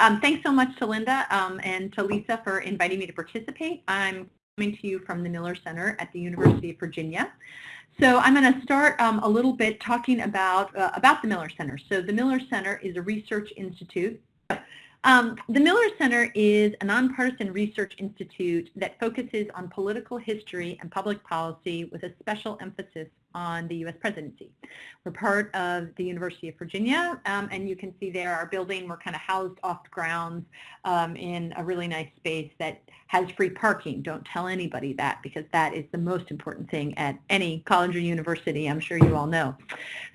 um, thanks so much to Linda um, and to Lisa for inviting me to participate. I'm coming to you from the Miller Center at the University of Virginia. So I'm going to start um, a little bit talking about, uh, about the Miller Center. So the Miller Center is a research institute um, the Miller Center is a nonpartisan research institute that focuses on political history and public policy with a special emphasis on the U.S. presidency. We're part of the University of Virginia, um, and you can see there our building. We're kind of housed off the grounds um, in a really nice space that has free parking. Don't tell anybody that because that is the most important thing at any college or university, I'm sure you all know.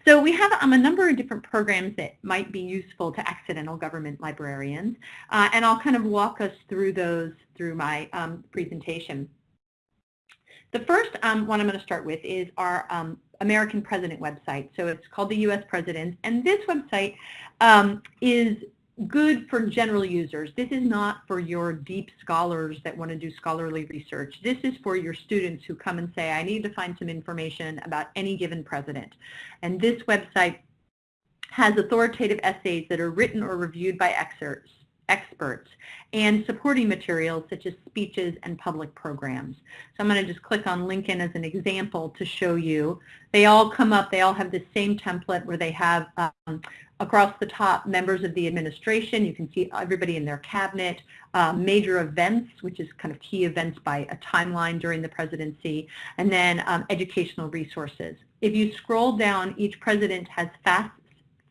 So we have um, a number of different programs that might be useful to accidental government librarians, uh, and I'll kind of walk us through those through my um, presentation. The first um, one I'm going to start with is our um, American President website. So it's called the U.S. President, and this website um, is good for general users. This is not for your deep scholars that want to do scholarly research. This is for your students who come and say, I need to find some information about any given president. And this website has authoritative essays that are written or reviewed by excerpts experts and supporting materials such as speeches and public programs. So I'm going to just click on Lincoln as an example to show you. They all come up, they all have the same template where they have um, across the top members of the administration. You can see everybody in their cabinet, uh, major events, which is kind of key events by a timeline during the presidency, and then um, educational resources. If you scroll down, each president has fast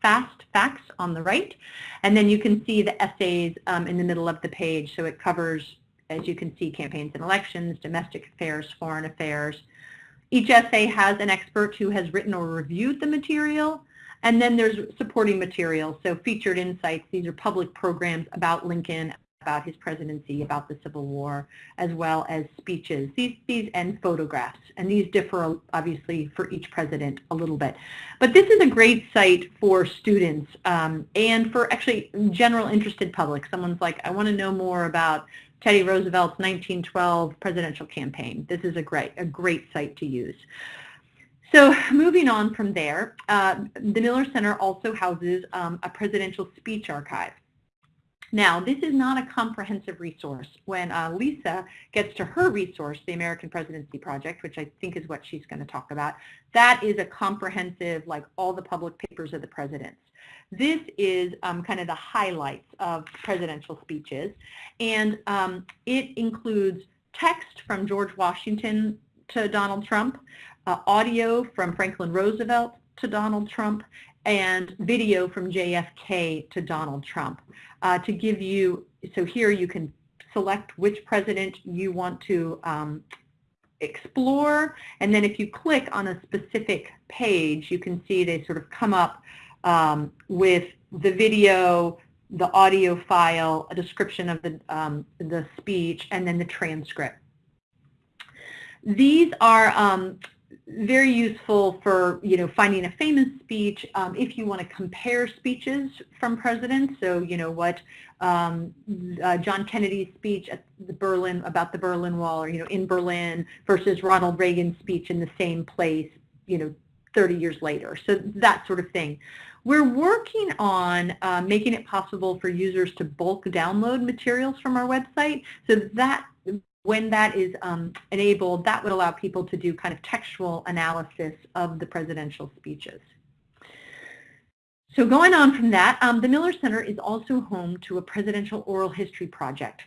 fast facts on the right, and then you can see the essays um, in the middle of the page. So it covers, as you can see, campaigns and elections, domestic affairs, foreign affairs. Each essay has an expert who has written or reviewed the material, and then there's supporting materials, so featured insights. These are public programs about Lincoln, about his presidency, about the Civil War, as well as speeches, these, these and photographs. And these differ, obviously, for each president a little bit. But this is a great site for students um, and for actually general interested public. Someone's like, I want to know more about Teddy Roosevelt's 1912 presidential campaign. This is a great, a great site to use. So moving on from there, uh, the Miller Center also houses um, a presidential speech archive. Now, this is not a comprehensive resource. When uh, Lisa gets to her resource, the American Presidency Project, which I think is what she's going to talk about, that is a comprehensive, like all the public papers of the presidents. This is um, kind of the highlights of presidential speeches, and um, it includes text from George Washington to Donald Trump, uh, audio from Franklin Roosevelt to Donald Trump, and video from JFK to Donald Trump uh, to give you, so here you can select which president you want to um, explore, and then if you click on a specific page, you can see they sort of come up um, with the video, the audio file, a description of the, um, the speech, and then the transcript. These are um, very useful for you know finding a famous speech um, if you want to compare speeches from presidents. So you know what um, uh, John Kennedy's speech at the Berlin about the Berlin Wall, or you know in Berlin versus Ronald Reagan's speech in the same place, you know 30 years later. So that sort of thing. We're working on uh, making it possible for users to bulk download materials from our website. So that when that is um, enabled, that would allow people to do kind of textual analysis of the presidential speeches. So going on from that, um, the Miller Center is also home to a presidential oral history project.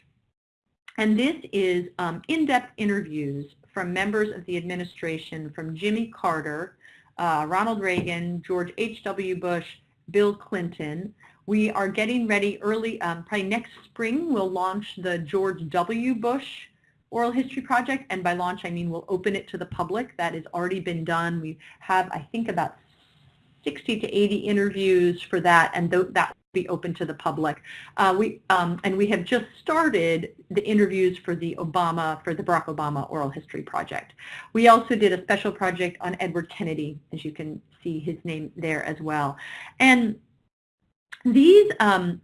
And this is um, in-depth interviews from members of the administration from Jimmy Carter, uh, Ronald Reagan, George H.W. Bush, Bill Clinton. We are getting ready early, um, probably next spring, we'll launch the George W. Bush oral history project, and by launch I mean we'll open it to the public. That has already been done. We have, I think, about 60 to 80 interviews for that, and th that will be open to the public. Uh, we um, and we have just started the interviews for the Obama, for the Barack Obama Oral History Project. We also did a special project on Edward Kennedy, as you can see his name there as well. And these um,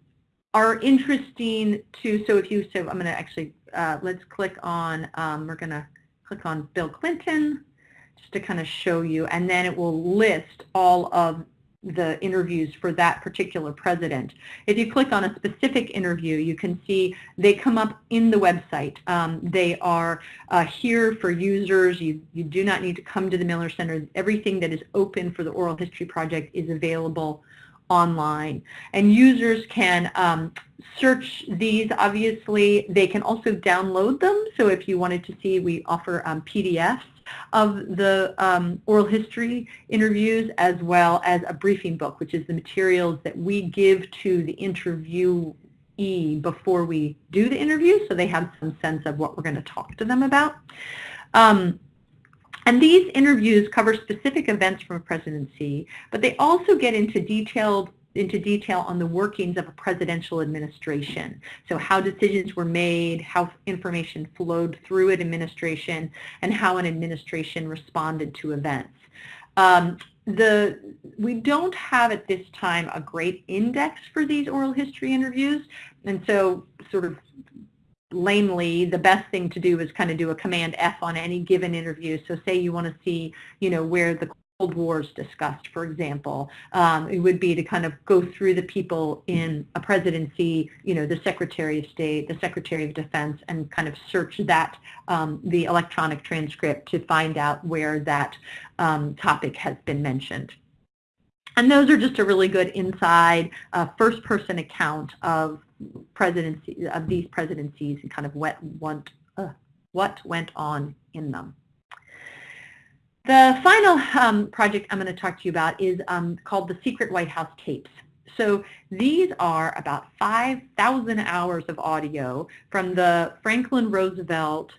are interesting to, so if you, so I'm going to actually uh, let's click on, um, we're going to click on Bill Clinton just to kind of show you, and then it will list all of the interviews for that particular president. If you click on a specific interview, you can see they come up in the website. Um, they are uh, here for users. You, you do not need to come to the Miller Center. Everything that is open for the Oral History Project is available online. And users can um, search these, obviously. They can also download them. So if you wanted to see, we offer um, PDFs of the um, oral history interviews as well as a briefing book, which is the materials that we give to the interviewee before we do the interview so they have some sense of what we're going to talk to them about. Um, and these interviews cover specific events from a presidency, but they also get into detailed into detail on the workings of a presidential administration. So how decisions were made, how information flowed through an administration, and how an administration responded to events. Um, the we don't have at this time a great index for these oral history interviews, and so sort of lamely, the best thing to do is kind of do a command F on any given interview. So say you want to see, you know, where the Cold War is discussed, for example. Um, it would be to kind of go through the people in a presidency, you know, the Secretary of State, the Secretary of Defense, and kind of search that, um, the electronic transcript to find out where that um, topic has been mentioned. And those are just a really good inside uh, first-person account of presidency of these presidencies and kind of what, what, uh, what went on in them. The final um, project I'm going to talk to you about is um, called the Secret White House Tapes. So these are about 5,000 hours of audio from the Franklin Roosevelt,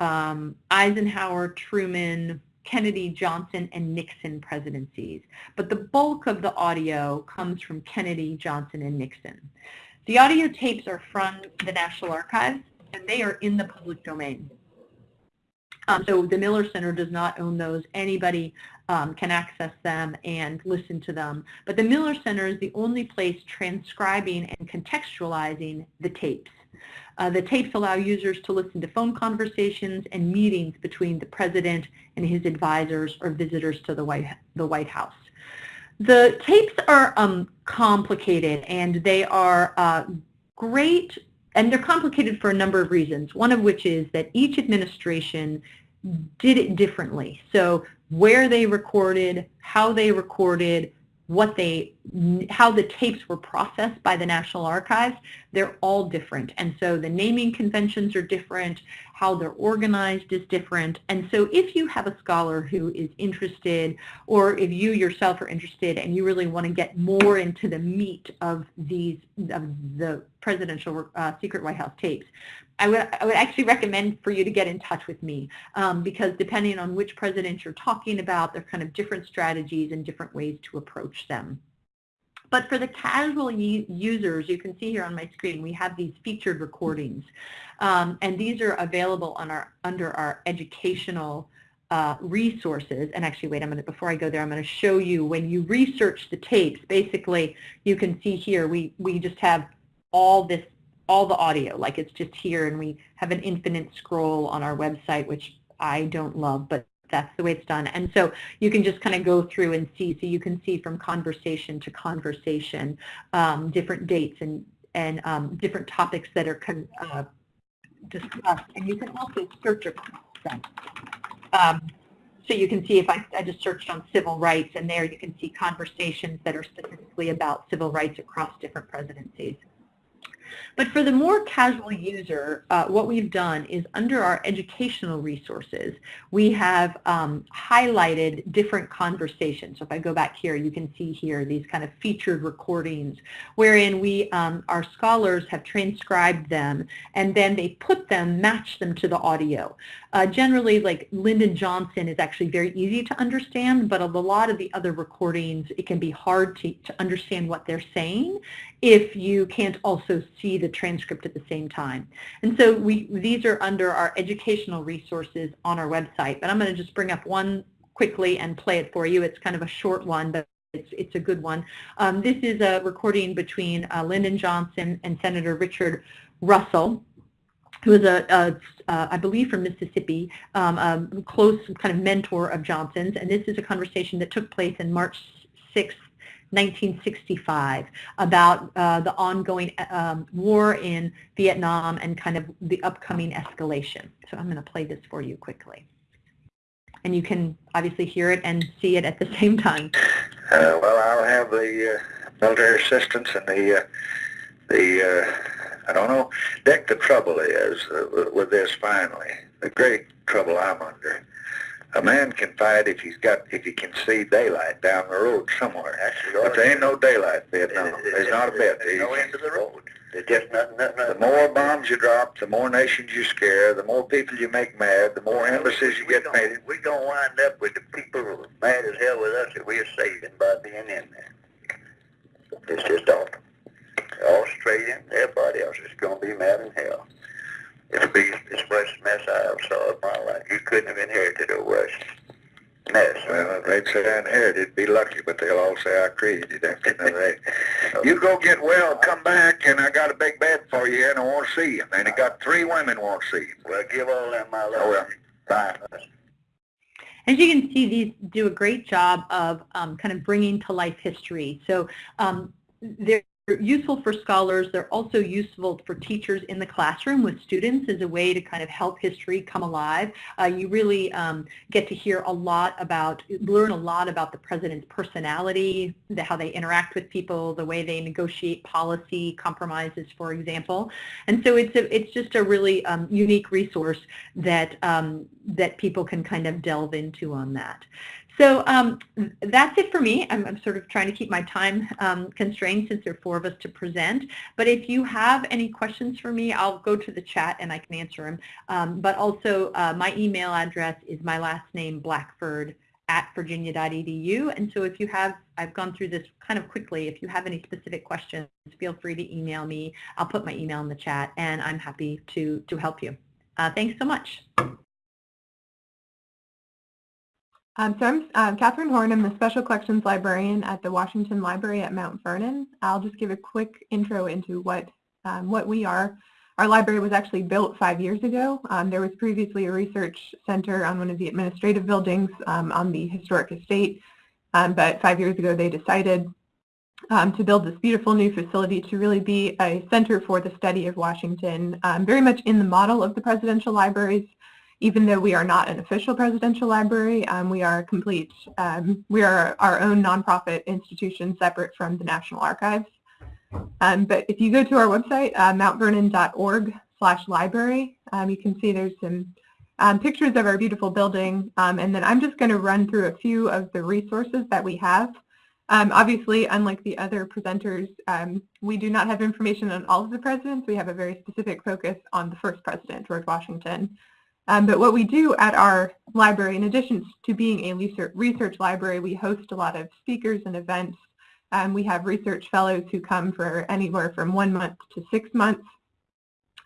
um, Eisenhower, Truman, Kennedy, Johnson, and Nixon presidencies. But the bulk of the audio comes from Kennedy, Johnson, and Nixon. The audio tapes are from the National Archives, and they are in the public domain. Um, so the Miller Center does not own those. Anybody um, can access them and listen to them. But the Miller Center is the only place transcribing and contextualizing the tapes. Uh, the tapes allow users to listen to phone conversations and meetings between the president and his advisors or visitors to the White, the White House. The tapes are um, complicated and they are uh, great and they're complicated for a number of reasons, one of which is that each administration did it differently. So where they recorded, how they recorded, what they, how the tapes were processed by the National Archives, they're all different. And so the naming conventions are different, how they're organized is different. And so if you have a scholar who is interested, or if you yourself are interested and you really want to get more into the meat of these, of the presidential uh, secret White House tapes, I would, I would actually recommend for you to get in touch with me um, because depending on which president you're talking about, there are kind of different strategies and different ways to approach them. But for the casual users, you can see here on my screen, we have these featured recordings. Um, and these are available on our, under our educational uh, resources. And actually, wait a minute, before I go there, I'm going to show you when you research the tapes, basically, you can see here, we, we just have all this, all the audio, like it's just here, and we have an infinite scroll on our website, which I don't love, but that's the way it's done. And so you can just kind of go through and see. So you can see from conversation to conversation, um, different dates and, and um, different topics that are uh, discussed. And you can also search across them. Um, so you can see if I, I just searched on civil rights, and there you can see conversations that are specifically about civil rights across different presidencies. But for the more casual user, uh, what we've done is under our educational resources, we have um, highlighted different conversations. So if I go back here, you can see here these kind of featured recordings wherein we, um, our scholars have transcribed them and then they put them, match them to the audio. Uh, generally, like Lyndon Johnson is actually very easy to understand, but a lot of the other recordings, it can be hard to, to understand what they're saying if you can't also see the transcript at the same time. And so we these are under our educational resources on our website, but I'm going to just bring up one quickly and play it for you. It's kind of a short one, but it's, it's a good one. Um, this is a recording between uh, Lyndon Johnson and Senator Richard Russell who was a, a uh, I believe from Mississippi, um, a close kind of mentor of Johnson's. And this is a conversation that took place in March 6, 1965 about uh, the ongoing um, war in Vietnam and kind of the upcoming escalation. So I'm going to play this for you quickly. And you can obviously hear it and see it at the same time. Uh, well, I'll have the uh, military assistance and the, uh, the uh, I don't know, Dick, the trouble is uh, with this finally, the great trouble I'm under a man can fight if he's got if he can see daylight down the road somewhere. But there ain't no daylight in Vietnam. There's not a bit. There's no end to the road. There's just nothing, nothing, nothing. The more bombs you drop, the more nations you scare, the more people you make mad, the more embassies you get made. We're going to wind up with the people mad as hell with us that we're saving by being in there. It's just awful. Australia, everybody else is going to be mad in hell. It'll be the worst mess I ever saw in my life. You couldn't have inherited a worse mess. Well, they'd say I inherited, be lucky, but they'll all say I created it. You, you go get well, come back, and I got a big bed for you, and I want to see you. And he got three women want to see you. Well, give all them my love. Oh, well. Bye. As you can see, these do a great job of um, kind of bringing to life history. So um, they're useful for scholars. They're also useful for teachers in the classroom with students as a way to kind of help history come alive. Uh, you really um, get to hear a lot about, learn a lot about the president's personality, the, how they interact with people, the way they negotiate policy compromises, for example. And so it's a, it's just a really um, unique resource that um, that people can kind of delve into on that. So um, that's it for me. I'm, I'm, sort of trying to keep my time um, constrained since there are four of us to present. But if you have any questions for me, I'll go to the chat and I can answer them. Um, but also uh, my email address is my last name, Blackford, at virginia.edu. And so if you have, I've gone through this kind of quickly, if you have any specific questions, feel free to email me. I'll put my email in the chat and I'm happy to, to help you. Uh, thanks so much. Um, so I'm um, Catherine Horn. I'm the Special Collections Librarian at the Washington Library at Mount Vernon. I'll just give a quick intro into what, um, what we are. Our library was actually built five years ago. Um, there was previously a research center on one of the administrative buildings um, on the historic estate, but five years ago they decided to build this beautiful new facility to really be a center for the study of Washington, very much in the model of the presidential libraries even though we are not an official presidential library, um, we are complete, um, we are our own nonprofit institution separate from the National Archives. Um, but if you go to our website, uh, mountvernon.org slash library, um, you can see there's some um, pictures of our beautiful building. Um, and then I'm just going to run through a few of the resources that we have. obviously, unlike the other presenters, we do not have information on all of the presidents. We have a very specific focus on the first president, George Washington. Um, but what we do at our library, in addition to being a research library, we host a lot of speakers and events. Um, we have research fellows who come for anywhere from one month to six months.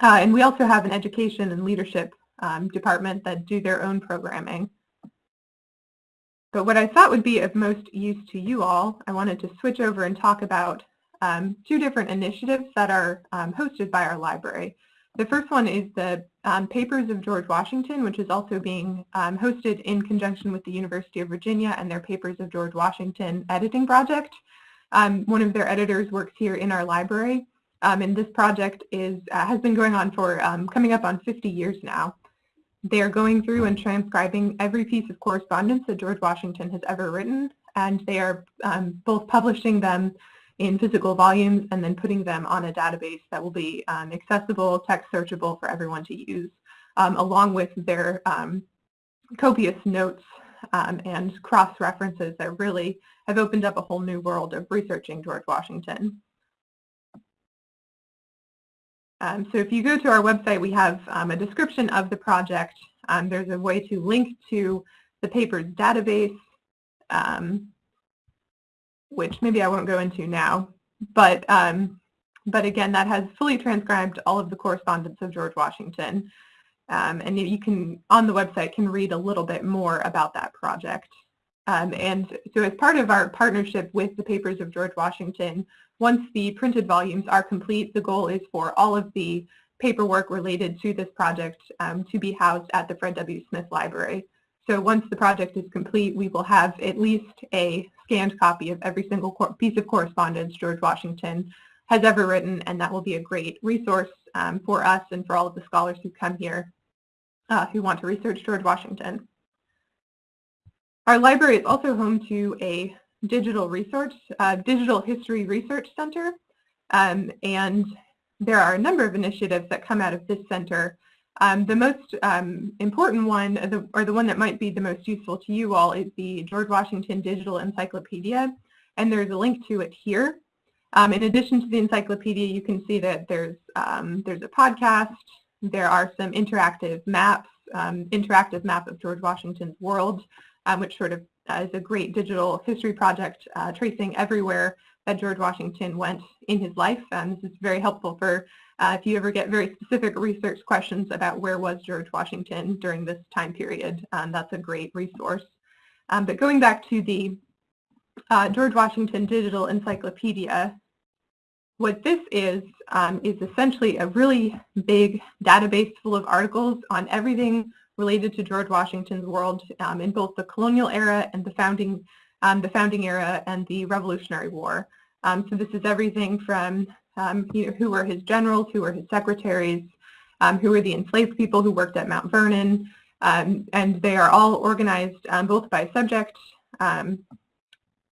Uh, and we also have an education and leadership um, department that do their own programming. But what I thought would be of most use to you all, I wanted to switch over and talk about um, two different initiatives that are um, hosted by our library. The first one is the um, Papers of George Washington, which is also being um, hosted in conjunction with the University of Virginia and their Papers of George Washington editing project. Um, one of their editors works here in our library, um, and this project is uh, has been going on for um, coming up on 50 years now. They are going through and transcribing every piece of correspondence that George Washington has ever written, and they are um, both publishing them in physical volumes and then putting them on a database that will be um, accessible, text searchable for everyone to use, um, along with their um, copious notes um, and cross-references that really have opened up a whole new world of researching George Washington. Um, so if you go to our website, we have um, a description of the project. there's a way to link to the paper's database, um, which maybe I won't go into now. But, um, but again, that has fully transcribed all of the correspondence of George Washington. Um, and you can, on the website, can read a little bit more about that project. Um, and so as part of our partnership with the Papers of George Washington, once the printed volumes are complete, the goal is for all of the paperwork related to this project um, to be housed at the Fred W. Smith Library. So once the project is complete, we will have at least a scanned copy of every single piece of correspondence George Washington has ever written, and that will be a great resource um, for us and for all of the scholars who come here uh, who want to research George Washington. Our library is also home to a digital research, uh, digital history research center, um, and there are a number of initiatives that come out of this center. Um, the most um, important one, the, or the one that might be the most useful to you all, is the George Washington Digital Encyclopedia, and there's a link to it here. Um, in addition to the encyclopedia, you can see that there's um, there's a podcast. There are some interactive maps, um, interactive map of George Washington's world, um, which sort of uh, is a great digital history project uh, tracing everywhere that George Washington went in his life. Um, this is very helpful for uh, if you ever get very specific research questions about where was George Washington during this time period. Um, that's a great resource. but going back to the uh, George Washington Digital Encyclopedia. What this is, um, is essentially a really big database full of articles on everything related to George Washington's world um, in both the colonial era and the founding, um, the founding era and the Revolutionary War. Um, so this is everything from um, you know, who were his generals, who were his secretaries, um, who were the enslaved people who worked at Mount Vernon, and they are all organized both by subject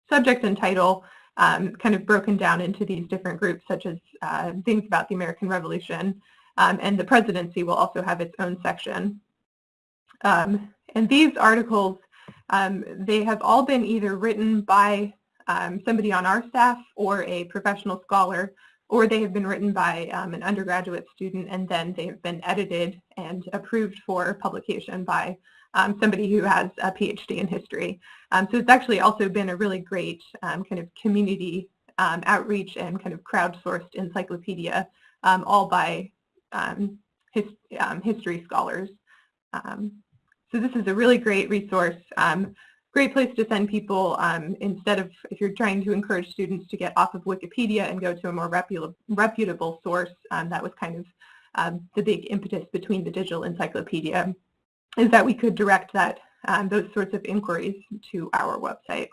subject and title um, kind of broken down into these different groups, such as uh, things about the American Revolution. Um, and the presidency will also have its own section. Um, and these articles, um, they have all been either written by um, somebody on our staff or a professional scholar, or they have been written by um, an undergraduate student and then they have been edited and approved for publication by um, somebody who has a PhD in history. Um, so it's actually also been a really great um, kind of community um, outreach and kind of crowdsourced encyclopedia, um, all by his, history scholars. so this is a really great resource, great place to send people instead of if you're trying to encourage students to get off of Wikipedia and go to a more reputable, reputable source. that was kind of the big impetus between the digital encyclopedia is that we could direct that um, those sorts of inquiries to our website.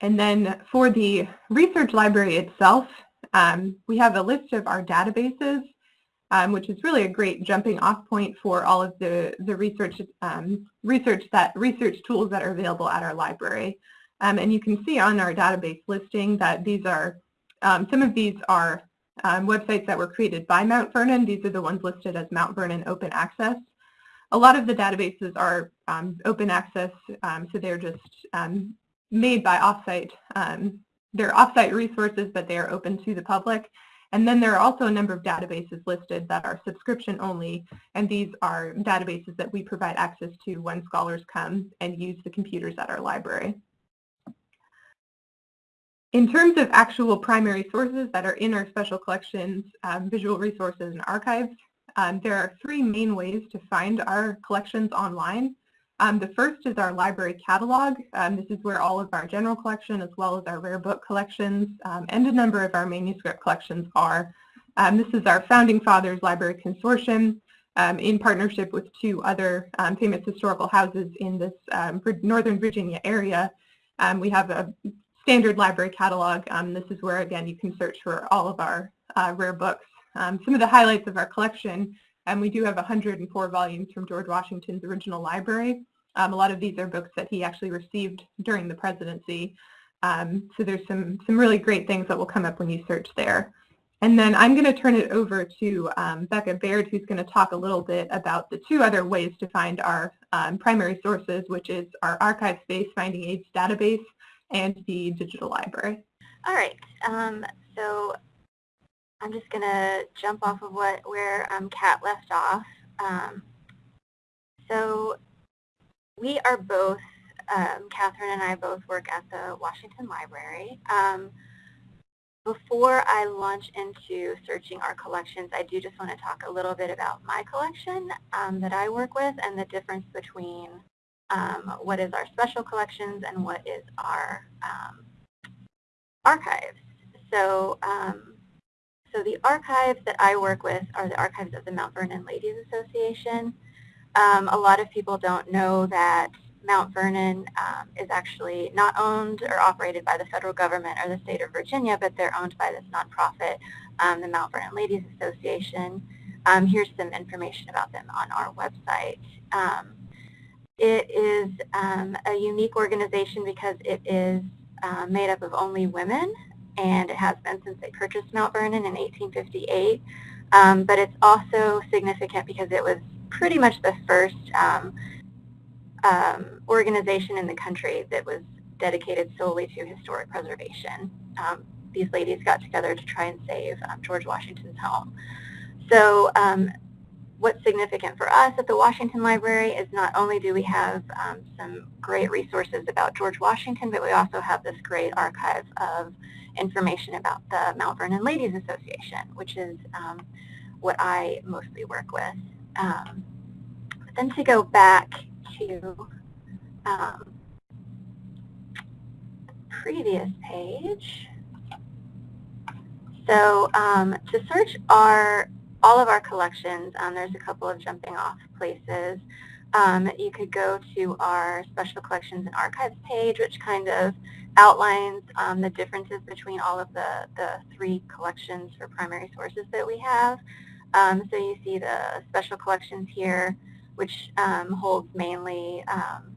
And then for the research library itself, um, we have a list of our databases, um, which is really a great jumping off point for all of the, the research, um, research, that, research tools that are available at our library. Um, and you can see on our database listing that these are, um, some of these are um, websites that were created by Mount Vernon. These are the ones listed as Mount Vernon Open Access. A lot of the databases are um, open access, so they're just made by offsite. Um, they're offsite resources, but they are open to the public. And then there are also a number of databases listed that are subscription only, and these are databases that we provide access to when scholars come and use the computers at our library. In terms of actual primary sources that are in our special collections, um, visual resources, and archives, um, there are three main ways to find our collections online. Um, the first is our library catalog. Um, this is where all of our general collection as well as our rare book collections um, and a number of our manuscript collections are. Um, this is our Founding Fathers Library Consortium in partnership with two other famous historical houses in this Northern Virginia area. we have a standard library catalog. Um, this is where, again, you can search for all of our uh, rare books. Um, some of the highlights of our collection, and we do have 104 volumes from George Washington's original library. Um, a lot of these are books that he actually received during the presidency. Um, so there's some, some really great things that will come up when you search there. And then I'm going to turn it over to um, Becca Baird, who's going to talk a little bit about the two other ways to find our um, primary sources, which is our archive space finding aids database and the digital library. All right. Um, so I'm just going to jump off of what where um, Kat left off. Um, so we are both, um, Catherine and I both work at the Washington Library. Um, before I launch into searching our collections, I do just want to talk a little bit about my collection um, that I work with and the difference between um, what is our special collections and what is our um, archives. So, so the archives that I work with are the archives of the Mount Vernon Ladies Association. um, a lot of people don't know that Mount Vernon um, is actually not owned or operated by the federal government or the state of Virginia, but they're owned by this nonprofit, um, the Mount Vernon Ladies Association. Um, here's some information about them on our website. Um, it is um, a unique organization because it is uh, made up of only women, and it has been since they purchased Mount Vernon in 1858. Um, but it's also significant because it was pretty much the first um, um, organization in the country that was dedicated solely to historic preservation. Um, these ladies got together to try and save um, George Washington's home. So um, what's significant for us at the Washington Library is not only do we have um, some great resources about George Washington, but we also have this great archive of information about the Mount Vernon Ladies Association, which is um, what I mostly work with. Um, then to go back to um, previous page. So um, to search our all of our collections, um, there's a couple of jumping off places. Um, you could go to our Special Collections and Archives page, which kind of outlines um, the differences between all of the, the three collections for primary sources that we have. Um, so you see the Special Collections here, which um, holds mainly um,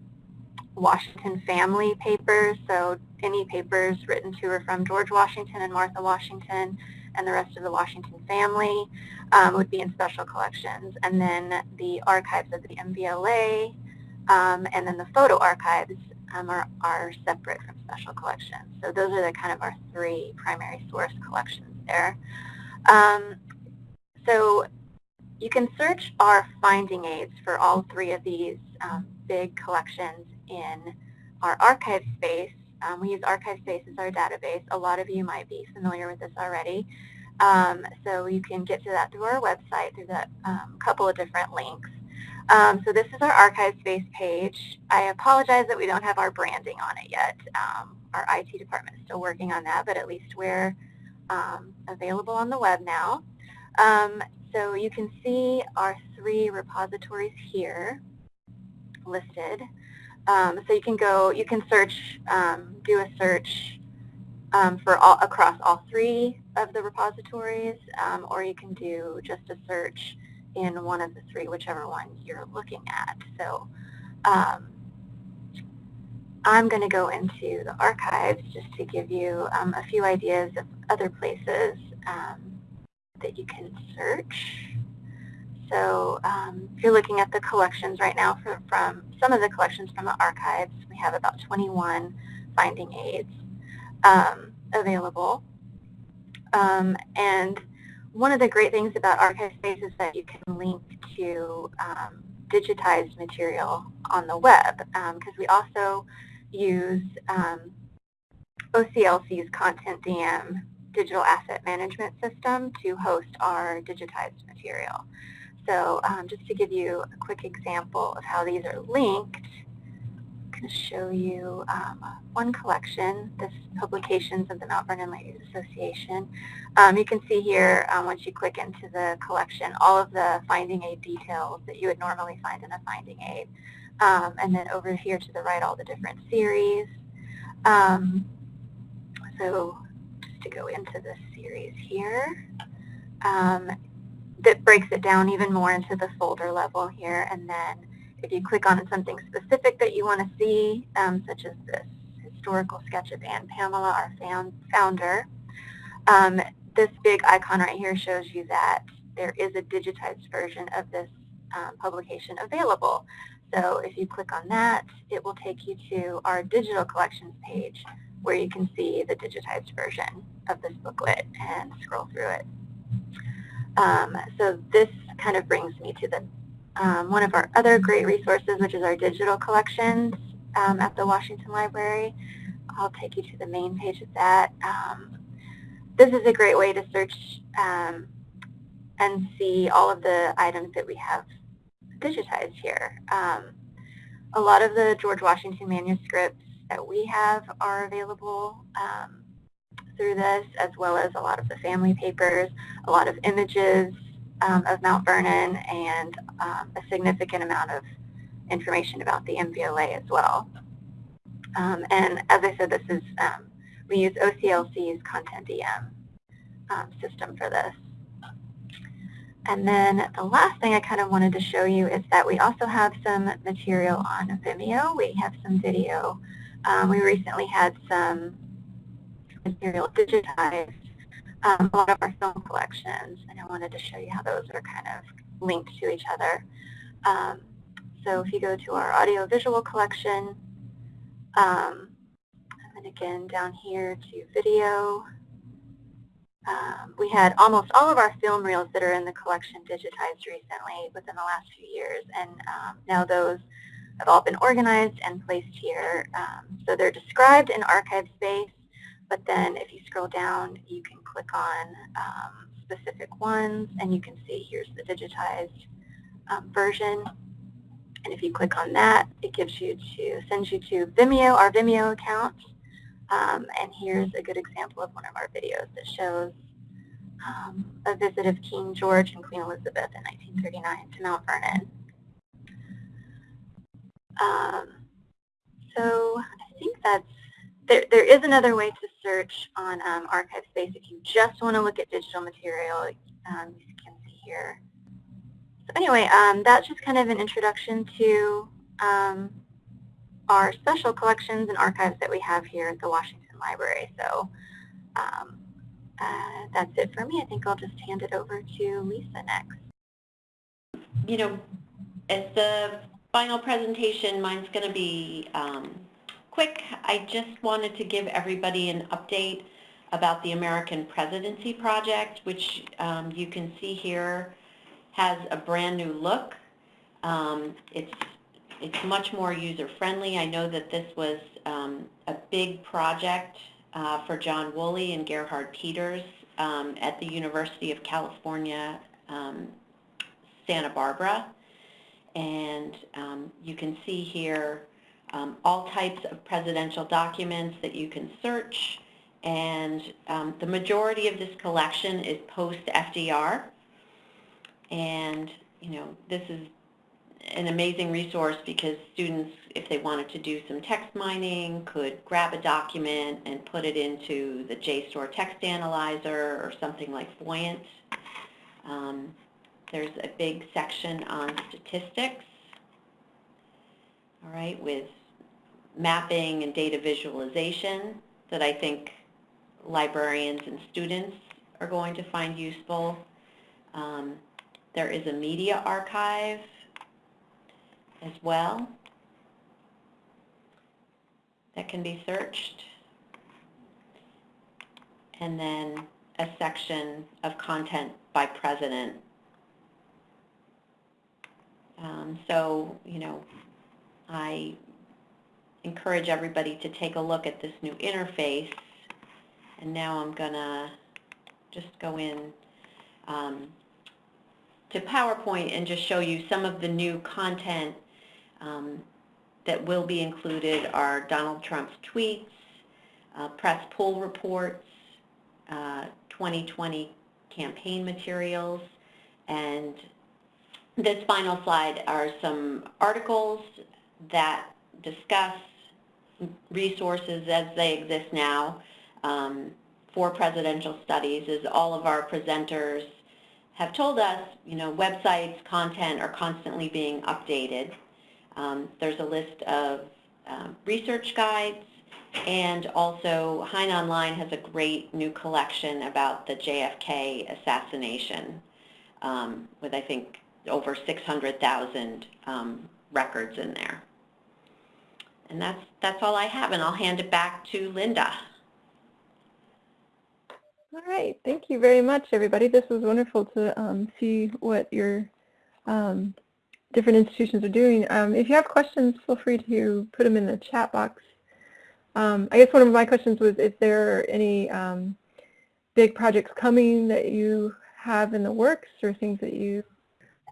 Washington family papers, so any papers written to or from George Washington and Martha Washington and the rest of the Washington family um, would be in special collections. And then the archives of the MVLA um, and then the photo archives um, are, are separate from special collections. So those are the kind of our three primary source collections there. Um, so you can search our finding aids for all three of these um, big collections in our archive space. Um, we use archive space as our database. A lot of you might be familiar with this already. Um, so you can get to that through our website through that um, couple of different links. Um, so this is our archive space page. I apologize that we don't have our branding on it yet. Um, our IT department is still working on that, but at least we're um, available on the web now. So you can see our three repositories here listed. Um, so you can go, you can search, um, do a search um, for all across all three of the repositories, um, or you can do just a search in one of the three, whichever one you're looking at. So um, I'm going to go into the archives just to give you a few ideas of other places that you can search. So um, if you're looking at the collections right now for, from some of the collections from the archives, we have about 21 finding aids um, available. Um, and one of the great things about Archive Space is that you can link to um, digitized material on the web because um, we also use um, OCLC's Content DM digital asset management system to host our digitized material. So um, just to give you a quick example of how these are linked, I'm going to show you um, one collection, this Publications of the Mount Vernon Ladies Association. Um, you can see here, um, once you click into the collection, all of the finding aid details that you would normally find in a finding aid. Um, and then over here to the right, all the different series. Um, so just to go into this series here. Um, that breaks it down even more into the folder level here. And then if you click on something specific that you want to see, um, such as this historical sketch of Ann Pamela, our found, founder, um, this big icon right here shows you that there is a digitized version of this um, publication available. So if you click on that, it will take you to our digital collections page where you can see the digitized version of this booklet and scroll through it. Um, so this kind of brings me to the um, one of our other great resources, which is our digital collections um, at the Washington Library. I'll take you to the main page of that. Um, this is a great way to search um, and see all of the items that we have digitized here. Um, a lot of the George Washington manuscripts that we have are available through this, as well as a lot of the family papers, a lot of images um, of Mount Vernon and um, a significant amount of information about the MVLA as well. Um, and as I said, this is, um, we use OCLC's Content DM um, system for this. And then the last thing I kind of wanted to show you is that we also have some material on Vimeo. We have some video. Um, we recently had some material digitized, um, a lot of our film collections, and I wanted to show you how those are kind of linked to each other. Um, so if you go to our audio-visual collection, um, and again down here to video, um, we had almost all of our film reels that are in the collection digitized recently within the last few years, and um, now those have all been organized and placed here. Um, so they're described in archive space, but then if you scroll down, you can click on um, specific ones, and you can see here's the digitized um, version. And if you click on that, it gives you to sends you to Vimeo, our Vimeo account. Um, and here's a good example of one of our videos that shows um, a visit of King George and Queen Elizabeth in 1939 to Mount Vernon. Um, so I think that's, there, there is another way to search on um, archive space if you just want to look at digital material, um, you can see here. So anyway, um, that's just kind of an introduction to um, our special collections and archives that we have here at the Washington Library. So um, uh, that's it for me. I think I'll just hand it over to Lisa next. You know, as the final presentation, mine's going to be um, quick. I just wanted to give everybody an update about the American Presidency Project, which um, you can see here has a brand new look. Um, it's it's much more user-friendly. I know that this was um, a big project uh, for John Woolley and Gerhard Peters um, at the University of California, um, Santa Barbara. And um, you can see here um, all types of presidential documents that you can search. And um, the majority of this collection is post-FDR. And, you know, this is an amazing resource because students, if they wanted to do some text mining, could grab a document and put it into the JSTOR text analyzer or something like Voyant. Um, there's a big section on statistics, all right, with mapping and data visualization that I think librarians and students are going to find useful. Um, there is a media archive as well that can be searched. And then a section of content by president. Um, so, you know, I encourage everybody to take a look at this new interface. And now I'm going to just go in um, to PowerPoint and just show you some of the new content um, that will be included are Donald Trump's tweets, uh, press pool reports, uh, 2020 campaign materials, and this final slide are some articles that discuss resources as they exist now um, for presidential studies as all of our presenters have told us, you know, websites, content are constantly being updated. Um, there's a list of um, research guides, and also Hein Online has a great new collection about the JFK assassination um, with, I think, over 600,000 um, records in there. And that's, that's all I have, and I'll hand it back to Linda. All right, thank you very much, everybody. This was wonderful to um, see what your um, different institutions are doing. Um, if you have questions, feel free to put them in the chat box. Um, I guess one of my questions was if there are any um, big projects coming that you have in the works or things that you...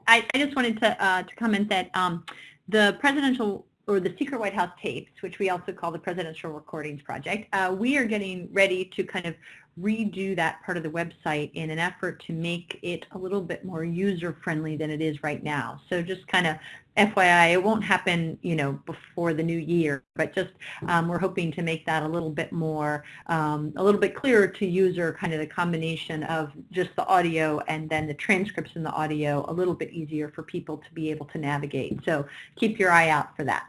I, I just wanted to, uh, to comment that um, the presidential or the Secret White House tapes, which we also call the Presidential Recordings Project, uh, we are getting ready to kind of redo that part of the website in an effort to make it a little bit more user-friendly than it is right now. So just kind of FYI, it won't happen, you know, before the new year, but just um, we're hoping to make that a little bit more, um, a little bit clearer to user, kind of the combination of just the audio and then the transcripts in the audio, a little bit easier for people to be able to navigate. So keep your eye out for that.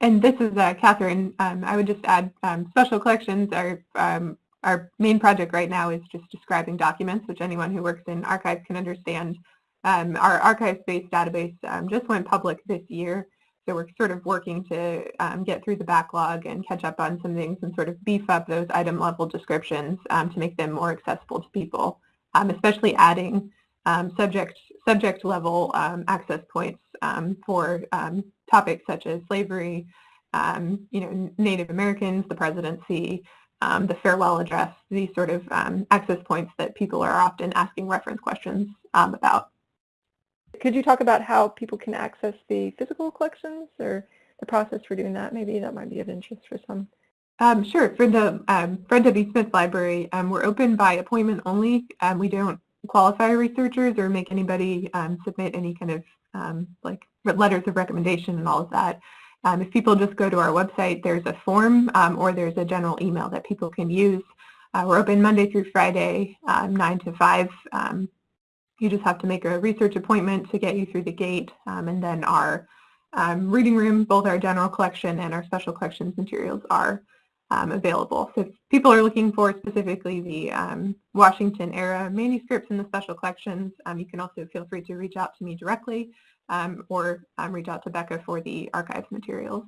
And this is uh, Catherine. Um, I would just add um, special collections are um, our main project right now is just describing documents, which anyone who works in archives can understand. Um, our archives-based database um, just went public this year, so we're sort of working to um, get through the backlog and catch up on some things and sort of beef up those item-level descriptions to make them more accessible to people, especially adding subject subject level access points for topics such as slavery, you know, Native Americans, the presidency, um, the farewell address, these sort of um, access points that people are often asking reference questions um, about. Could you talk about how people can access the physical collections or the process for doing that? Maybe that might be of interest for some. Um, sure. For the um, Fred W. Smith Library, um, we're open by appointment only. we don't qualify researchers or make anybody submit any kind of like letters of recommendation and all of that. Um, if people just go to our website, there's a form um, or there's a general email that people can use. Uh, we're open Monday through Friday, um, 9 to 5. Um, you just have to make a research appointment to get you through the gate. Um, and then our um, reading room, both our general collection and our special collections materials are available. So if people are looking for specifically the Washington era manuscripts in the special collections, you can also feel free to reach out to me directly um, or um, reach out to Becca for the archives materials.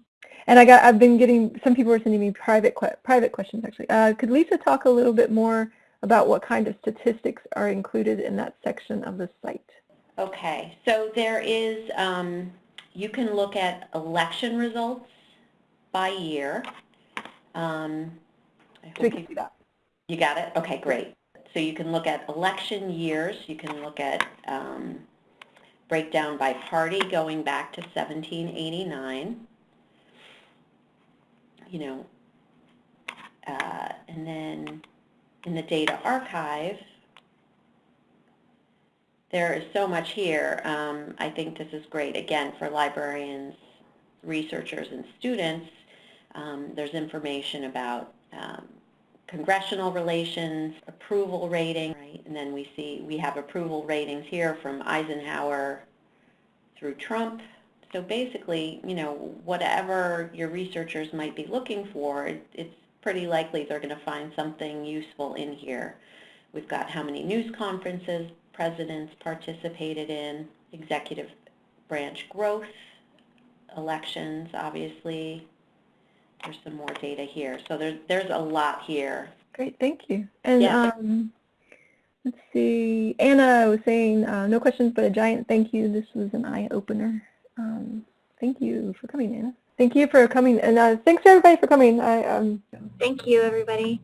And I got, I've been getting, some people are sending me private, private questions actually. Uh, could Lisa talk a little bit more about what kind of statistics are included in that section of the site? Okay, so there is, um, you can look at election results by year. Um, so we can see that. You got it? Okay, great. So you can look at election years, you can look at um, breakdown by party going back to 1789. You know, uh, and then in the data archive, there is so much here. Um, I think this is great, again, for librarians, researchers, and students. Um, there's information about um, congressional relations, approval rating, right? And then we see we have approval ratings here from Eisenhower through Trump. So basically, you know, whatever your researchers might be looking for, it, it's pretty likely they're going to find something useful in here. We've got how many news conferences presidents participated in, executive branch growth, elections, obviously, there's some more data here. So there's, there's a lot here. Great, thank you. And yeah. um, let's see, Anna was saying, uh, no questions, but a giant thank you. This was an eye-opener. Um, thank you for coming, Anna. Thank you for coming, and uh, thanks to everybody for coming. I, um, thank you, everybody.